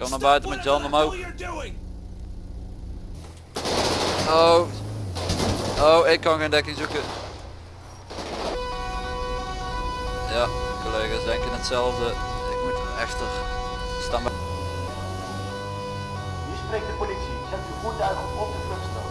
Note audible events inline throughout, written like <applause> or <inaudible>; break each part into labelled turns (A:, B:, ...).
A: Kom naar buiten met handen omhoog. Oh. Oh, ik kan geen dekking zoeken. Ja, collega's denken hetzelfde. Ik moet echter staan bij.
B: Hier spreekt de politie. Zet uw voertuigen op de vluchtstrook.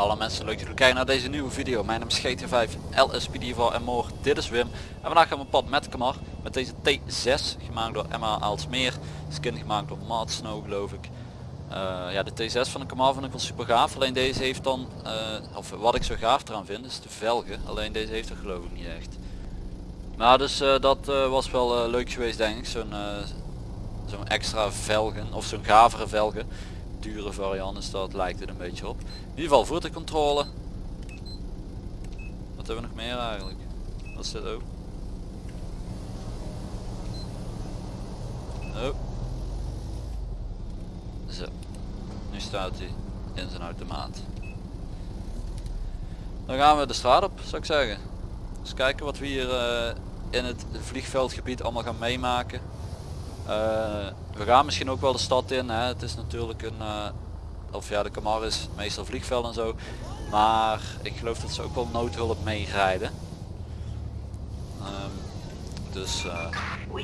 A: Alle mensen leuk dat jullie kijken naar deze nieuwe video. Mijn naam is GT5 LSPD voor en morgen. Dit is Wim. En vandaag gaan we op pad met Kamar. Met deze T6 gemaakt door Emma Aalsmeer. Skin gemaakt door Maat Snow geloof ik. Eh, ja de T6 van de Kamar vind ik wel super gaaf. Alleen deze heeft dan, eh, of wat ik zo gaaf eraan vind, is de velgen. Alleen deze heeft er geloof ik niet echt. Maar dus eh, dat was wel leuk geweest denk ik. Zo'n zo'n extra velgen of zo'n gavere velgen. Dure variant is dat lijkt het een beetje op. In ieder geval voertuigcontrole. Wat hebben we nog meer eigenlijk? Wat is dit ook? Oh. Zo. Nu staat hij in zijn automaat. Dan gaan we de straat op zou ik zeggen. Eens kijken wat we hier eh, in het vliegveldgebied allemaal gaan meemaken. Eh, we gaan misschien ook wel de stad in. Hè. Het is natuurlijk een, eh, of ja de Camar is meestal vliegveld en zo. Maar ik geloof dat ze ook wel noodhulp meerijden. Ehm, dus
C: We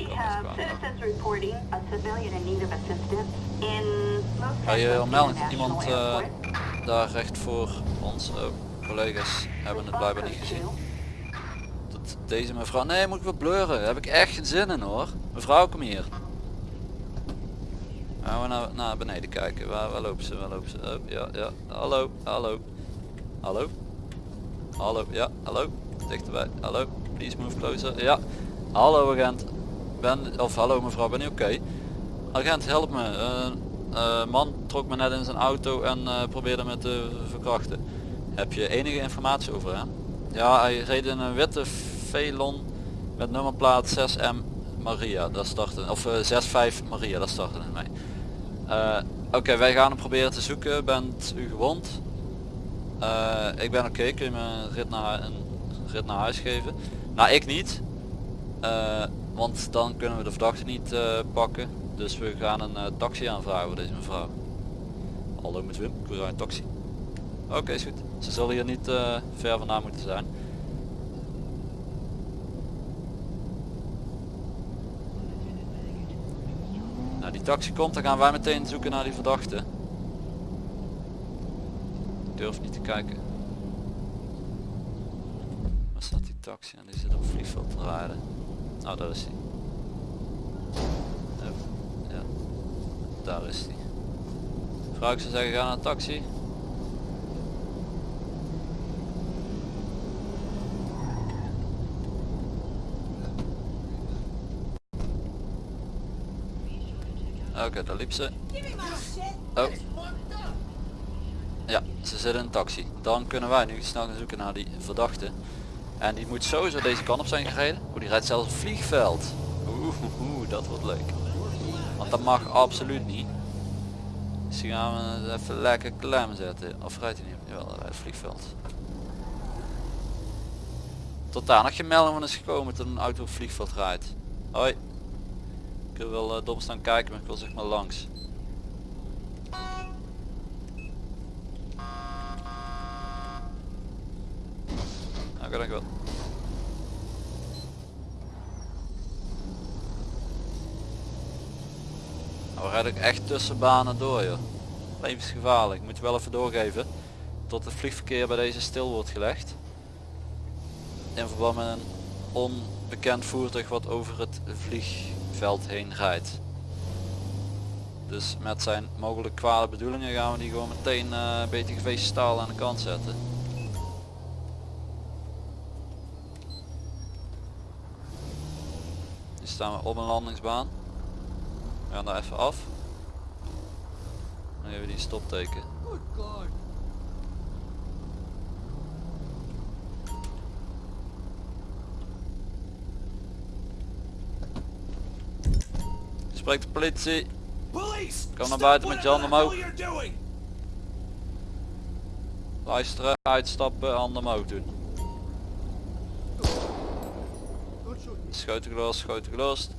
A: kan
C: have
A: best wel.
C: citizens reporting a civilian in need of assistance in most
A: Ga je
C: Central
A: melden iemand eh, daar recht voor ons oh, collega's hebben het blijkbaar niet gezien. Dat deze mevrouw, nee moet ik wel blurren, daar heb ik echt geen zin in hoor. Mevrouw kom hier. Gaan we naar, naar beneden kijken, waar, waar lopen ze, waar lopen ze? Oh, ja, ja, hallo, hallo, hallo, hallo, ja, hallo, dichterbij, hallo, please move closer, ja, hallo agent, ben, of hallo mevrouw, ben je oké? Agent help me, eh, man trok me net in zijn auto en eh, probeerde me te verkrachten. Heb je enige informatie over hem? Ja, hij reed in een witte Velon met nummerplaat 6M Maria, dat startte, of eh, 65 Maria, dat startte in mij. Eh, Oké, wij gaan hem proberen te zoeken. Bent u gewond? Eh, ik ben oké, kun je me een rit, naar, een rit naar huis geven? Nou, ik niet. Eh, want dan kunnen we de verdachte niet pakken. Dus we gaan een taxi aanvragen voor deze mevrouw. Hallo met Wim, ik wil een taxi. Oké, is goed. Ze zullen hier niet ver vandaan moeten zijn. Nou, die taxi komt, dan gaan wij meteen zoeken naar die verdachte. Ik durf niet te kijken. Waar staat die taxi? En die zit op vliegveld te rijden. Nou, daar is hij. Ja, daar is hij. Vrouw, ik zou zeggen, ga naar een taxi. Oké, daar liep ze. Oh. Ja, ze zit in een taxi. Dan kunnen wij nu snel gaan zoeken naar die verdachte. En die moet sowieso deze kant op zijn gereden. Oeh, die rijdt zelfs een vliegveld. Oeh, dat wordt leuk. Want dat mag absoluut niet. Dus die gaan we even lekker klem zetten. Of rijdt hij niet? Jawel, hij rijdt het vliegveld. Tot daar nog geen melding van is gekomen dat een auto op vliegveld rijdt. Hoi. Ik wil uh, dom staan kijken, maar ik wil zeg maar langs. Oké, dankjewel. Nou, we rijden ook echt tussen banen door joh. Levensgevaarlijk. Moet je wel even doorgeven. Tot het vliegverkeer bij deze stil wordt gelegd. In verband met een onbekend voertuig wat over het vliegveld heen rijdt. Dus met zijn mogelijk kwade bedoelingen gaan we die gewoon meteen uh, BTGV staal aan de kant zetten. Nu staan we op een landingsbaan. We gaan daar even af. Dan geven we die stopteken. Spreekt de politie. Kom naar buiten met je handen omhoog. Luisteren, uitstappen, handen omhoog doen. Schoten gelost, schoten gelost.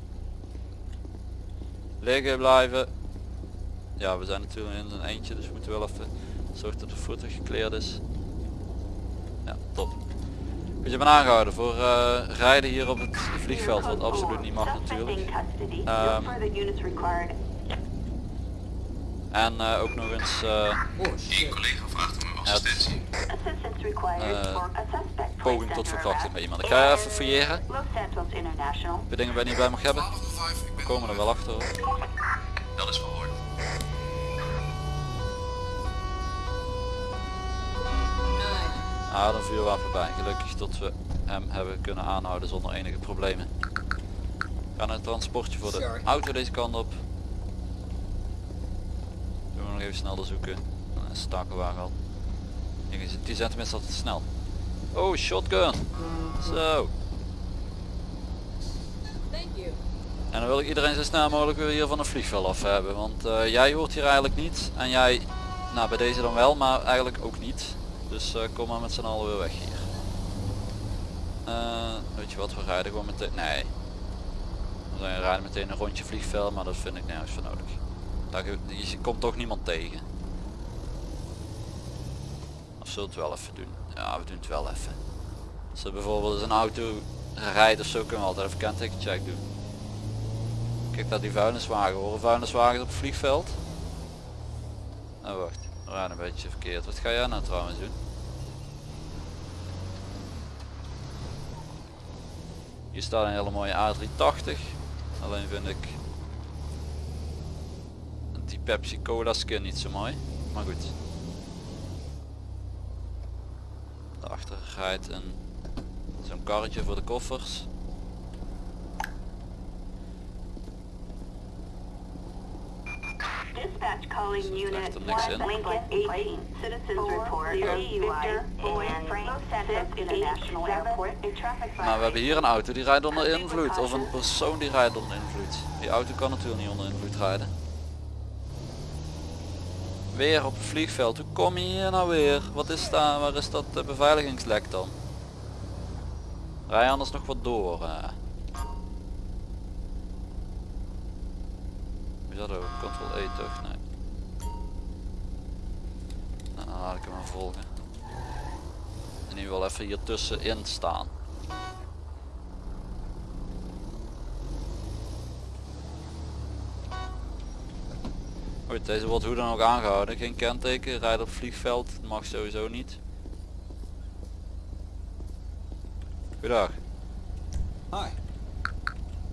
A: Liggen blijven. Ja, we zijn natuurlijk in een eentje, dus we moeten wel even zorgen dat de voertuig gekleerd is. Ja, top. Je bent aangehouden voor eh, rijden hier op het vliegveld, wat absoluut niet mag natuurlijk. Ehm, en eh, ook nog eens eh, het eh, poging tot verkrachting bij iemand. Ik ga even fouilleren. Je dingen waar je niet bij mag hebben? We komen er wel achter hoor. Ah, een vuurwapen bij. Gelukkig dat we hem hebben kunnen aanhouden zonder enige problemen. We gaan een transportje voor de auto deze kant op. Doen we nog even snel zoeken. Een stakenwagen al. 10 centimeter is altijd snel. Oh, shotgun. Zo. En dan wil ik iedereen zo snel mogelijk weer hier van het vliegveld af hebben. Want eh, jij hoort hier eigenlijk niet. En jij, nou bij deze dan wel, maar eigenlijk ook niet. Dus eh, kom maar met z'n allen weer weg hier. Eh, weet je wat, we rijden gewoon meteen... Nee. We rijden meteen een rondje vliegveld, maar dat vind ik nergens voor nodig. Daar, je komt toch niemand tegen. Of zullen we het wel even doen? Ja, we doen het wel even. Als er bijvoorbeeld een auto rijdt of zo, kunnen we altijd even kentekencheck doen. Kijk naar die vuilniswagen. Horen vuilniswagens op het vliegveld? Oh wacht, rijden een beetje verkeerd. Wat ga jij nou trouwens doen? Hier staat een hele mooie A380. Alleen vind ik die Pepsi Cola skin niet zo mooi. Maar goed. Daarachter rijdt een zo'n karretje voor de koffers.
C: Calling unit
A: echt er niks in.
C: Lincoln 18. Citizens report International Airport. A traffic
A: we hebben hier een auto die rijdt onder invloed. Of een persoon die rijdt onder invloed. Die auto kan natuurlijk niet onder invloed rijden. Weer op het vliegveld. Hoe kom je hier nou weer? Wat is daar? Waar is dat eh, beveiligingslek dan? Rij anders nog wat door. eh. Is dat ook? Ctrl E toch? Nee. Laat ik hem volgen. En nu wel even hier tussenin staan. Goed, deze wordt hoe dan ook aangehouden. Geen kenteken, rijdt op vliegveld, mag sowieso niet. Goedendag,
D: Hi.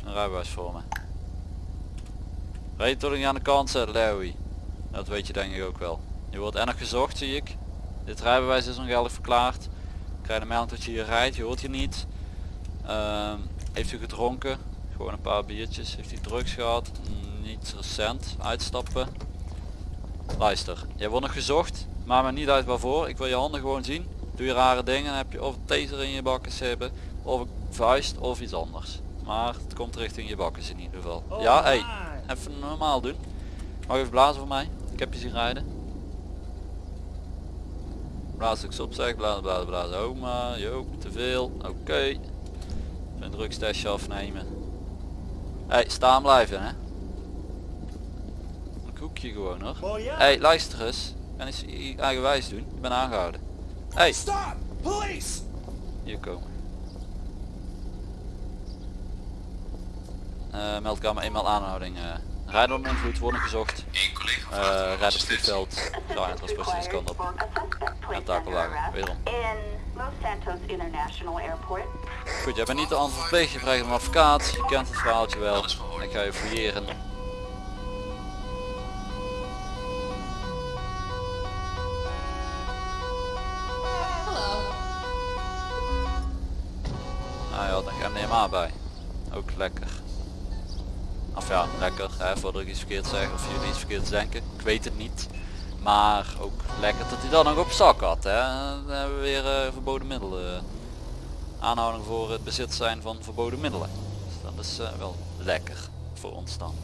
A: een rijbewijs voor me. Rijd je toch niet aan de kant zetten, Larry? Dat weet je denk ik ook wel. Je wordt en nog gezocht zie ik. Dit rijbewijs is ongeldig verklaard. Krijg een melding dat je hier rijdt, je hoort hier niet. Ehm, heeft u gedronken? Gewoon een paar biertjes. Heeft u drugs gehad? Niet recent. Uitstappen. Luister, jij wordt nog gezocht. Maak me niet uit waarvoor. Ik wil je handen gewoon zien. Doe je rare dingen. Dan heb je of een taser in je bakkes hebben. Of een vuist of iets anders. Maar het komt richting je bakkes in ieder geval. ja, hey, even normaal doen. Mag je even blazen voor mij? Ik heb je zien rijden. Blaas ik opzeg, blazen, blazen, blazen. Oh maar, jo, te veel. Oké. Een drugstestje afnemen. Hey, staan blijven hè. Een koekje gewoon hoor. Hey, luister eens. Kan eens eigenwijs doen. Ik ben aangehouden. Hey,
D: Stop! Police!
A: hier komen. Eh meldkamer eenmaal aanhouding. eh rijden onder invloed worden gezocht.
E: Eén collega
A: Eh
E: vraagt om
A: rijden <laughs> op. Ja, en transportdienst kan op. Takelwagen, wederom.
C: In Los Santos International Airport.
A: Goed, jij bent niet de antwoord verplicht, je krijgt een advocaat, je kent het verhaaltje wel. Ik ga je fouilleren. Nou, je had een MDMA bij. Ook lekker. Of ja, lekker, hè, voordat ik iets verkeerd zeg of jullie iets verkeerd denken. Ik weet het niet. Maar ook lekker dat hij dan nog op zak had. Hè. Dan hebben we weer eh, verboden middelen. Aanhouding voor het bezit zijn van verboden middelen. Dus dat is eh, wel lekker voor ons dan.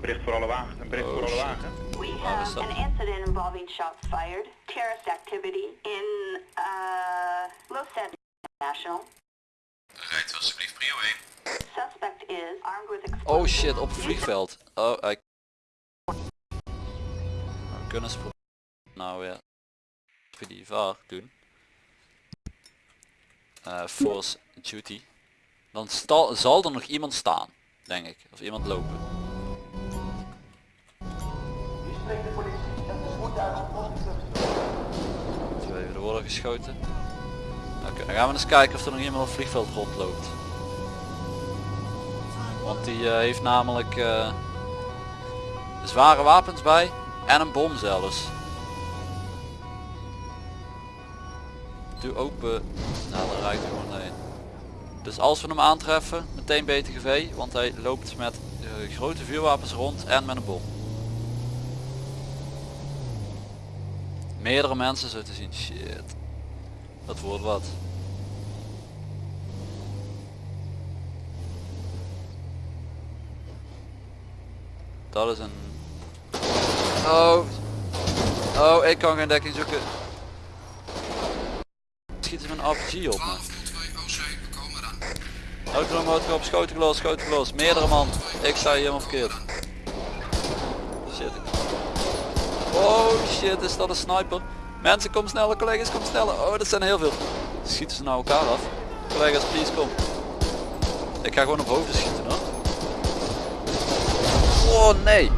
F: bericht voor alle wagens. Een bericht
A: Oh,
F: voor alle
A: shit.
F: wagens.
C: We have
A: dat?
C: an incident involving shots fired, terrorist activity in, uh, Losset National.
E: Rijdt alsjeblieft prio 1.
C: Suspect is armed with explosives.
A: Oh shit, op het vliegveld. Oh, hij... We kunnen ze proberen nou weer voor die VAR doen. Eh, force duty. Dan sta- zal er nog iemand staan, denk ik. Of iemand lopen. Twee, er worden geschoten. Oké, dan gaan we eens kijken of er nog iemand op het vliegveld rondloopt. Want die eh, heeft namelijk eh, zware wapens bij en een bom zelfs. Doe open. Nou, dan rijdt hij gewoon heen. Dus als we hem aantreffen, meteen BTGV, want hij loopt met eh, grote vuurwapens rond en met een bom. Meerdere mensen zo te zien. Shit. Dat wordt wat. Dat is een... Oh. Oh, ik kan geen dekking zoeken. Schieten ze met een RPG op me. Autonoom motorkap, schoten gelost, schoten gelost. Meerdere man. Ik sta hier helemaal verkeerd. Shit. Oh shit, is dat een sniper? Mensen, kom sneller, collega's, kom sneller. Oh, dat zijn er heel veel. Schieten ze nou elkaar af? Collega's, please, kom. Ik ga gewoon op hoofden schieten. Oh nee.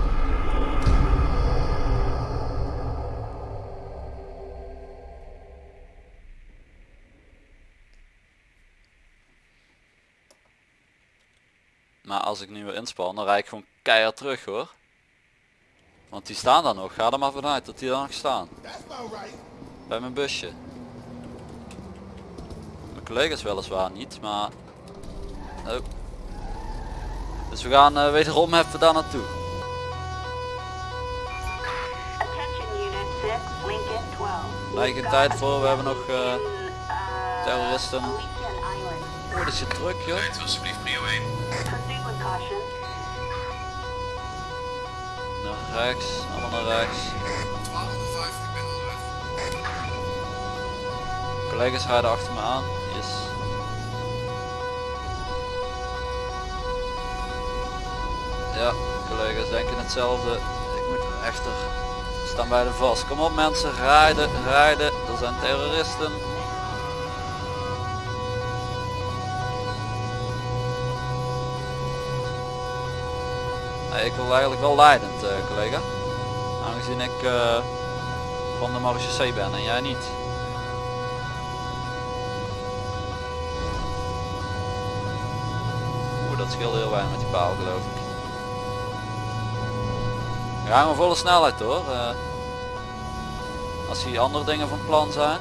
A: Maar als ik nu weer inspan, dan rijd ik gewoon keihard terug hoor. Want die staan daar nog. Ga er maar vanuit dat die daar nog staan. Bij mijn busje. Mijn collega's weliswaar niet, maar... Oh. Dus we gaan eh, wederom even daar naartoe.
C: Attention Unit 6, Lincoln 12.
A: Lijkt
C: We've
A: tijd voor, we hebben nog, eh,
C: uh,
A: terroristen. Oh, dat is je druk joh.
E: Rijdt alsjeblieft prio 1.
C: Proceed with caution.
A: Naar rechts, allemaal naar rechts.
D: 1205, ik ben onderweg.
A: Collega's rijden achter me aan. Yes. Ja, collega's denken hetzelfde. Ik moet echter staan bij de vast. Kom op mensen, rijden, rijden. Er zijn terroristen. Ik wil eigenlijk wel leidend, eh, collega. Aangezien ik eh, van de marechaussee ben en jij niet. Oeh, dat scheelde heel weinig met die paal geloof ik. Gaan gewoon volle snelheid hoor. eh. als hier andere dingen van plan zijn.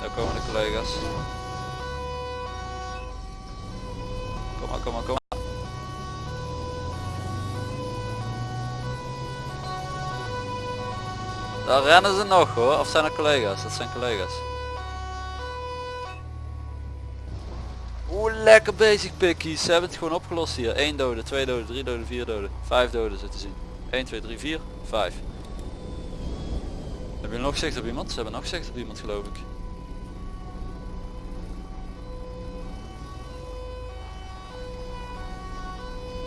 A: Daar komen de collega's. Kom maar, kom maar, kom maar. Daar rennen ze nog hoor, of zijn er collega's? Dat zijn collega's. Lekker bezig pikkies. Ze hebben het gewoon opgelost hier. 1 dode, 2 doden, 3 doden, 4 doden, 5 doden zitten zien. 1, 2, 3, 4, 5. Hebben jullie nog zicht op iemand? Ze hebben nog zicht op iemand geloof ik.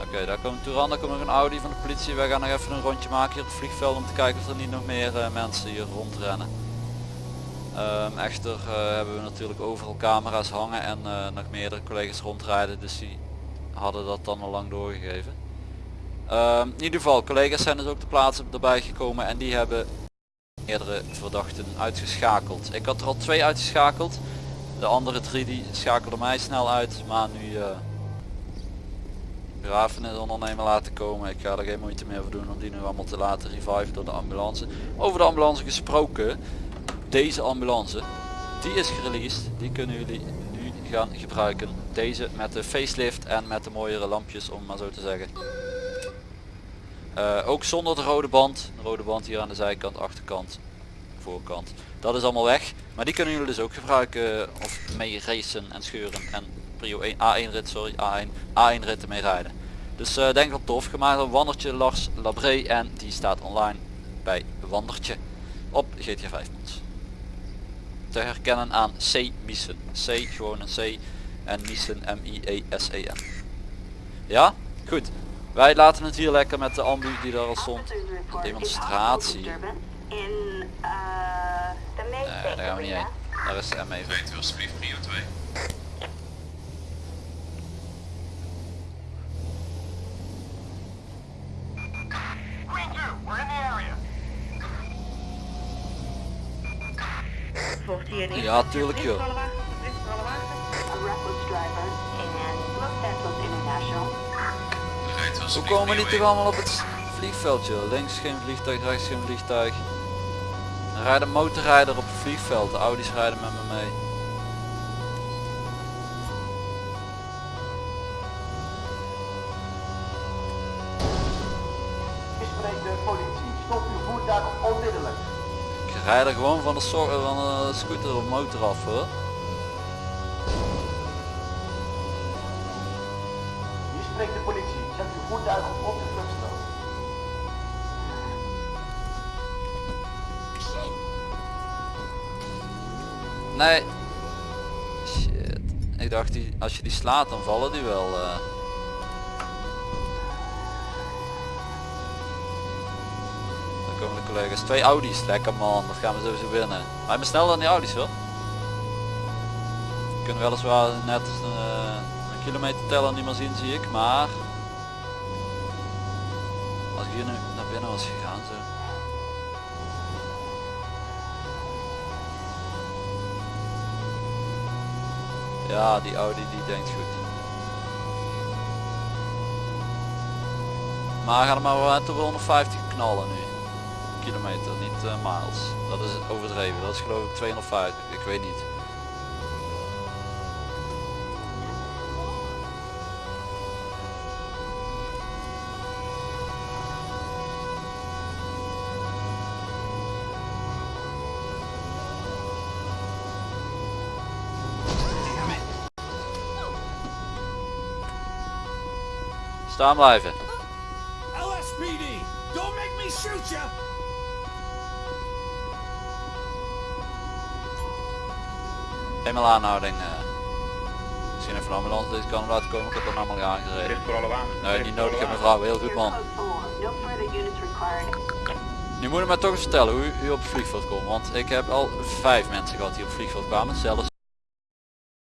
A: Oké, daar komt Touran, daar komt nog een Audi van de politie. Wij gaan nog even een rondje maken hier op het vliegveld om te kijken of er niet nog meer eh, mensen hier rondrennen. Ehm, echter eh, hebben we natuurlijk overal camera's hangen en eh, nog meerdere collega's rondrijden, dus die hadden dat dan al lang doorgegeven. Ehm, in ieder geval, collega's zijn dus ook de plaatsen erbij gekomen en die hebben meerdere verdachten uitgeschakeld. Ik had er al twee uitgeschakeld. De andere drie die schakelden mij snel uit, maar nu eh begrafenisondernemer laten komen. Ik ga er geen moeite meer voor doen om die nu allemaal te laten reviven door de ambulance. Over de ambulance gesproken, deze ambulance, die is gereleased. Die kunnen jullie nu gaan gebruiken. Deze met de facelift en met de mooiere lampjes om maar zo te zeggen. Eh, ook zonder de rode band. De rode band hier aan de zijkant, achterkant, voorkant. Dat is allemaal weg. Maar die kunnen jullie dus ook gebruiken eh, of mee racen en scheuren en prio 1, A1 rit, sorry, A1, A1 ritten mee rijden. Dus eh, denk wel tof. Gemaakt door Wandertje Lars Labré en die staat online bij Wandertje op GTA 5 mods. Te herkennen aan C Miesen. C gewoon een C en Miesen M-I-E-S-E-N. Ja? Goed. Wij laten het hier lekker met de ambu die daar al stond.
C: Report
A: demonstratie.
C: May
A: Nee, daar gaan we niet heen. Daar is de M even.
E: Rijdt u alsjeblieft prio 2.
A: Ja, tuurlijk joh. Hoe komen die toch
E: 1.
A: allemaal op het vliegveld joh? Links geen vliegtuig, rechts geen vliegtuig. Er rijdt een motorrijder op het vliegveld. De Audi's rijden met me mee. Ik rijd er gewoon van de, so van de scooter of motor af hoor.
B: Hier spreekt de politie. Zet uw voertuig op de vluchtstrook.
A: Nee. Shit. Ik dacht die, als je die slaat dan vallen die wel. eh. Collega's. Twee Audi's. Lekker man. Dat gaan we sowieso winnen. Ik ben sneller dan die Audi's hoor. We kunnen weliswaar net eh, een kilometer teller niet meer zien zie ik. Maar. Als ik hier nu naar binnen was gegaan zo. Ja, die Audi die denkt goed. Maar ga er maar wel op 150 knallen nu. Kilometer, niet eh, miles. Dat is overdreven. Dat is geloof ik 250. Ik weet niet. Staan blijven.
G: LSPD, don't make me shoot ya!
A: Eenmaal aanhouding. eh. Misschien even een ambulance deze kant laten komen. Ik heb er allemaal aangereden.
D: voor alle wagen.
A: Nee, niet nodig. Ik heb mevrouw. Heel goed man.
C: Code 4. No further units required.
A: Nu moet je mij toch eens vertellen hoe u op het vliegveld komt. Want ik heb al vijf mensen gehad die op het vliegveld kwamen. Zelfs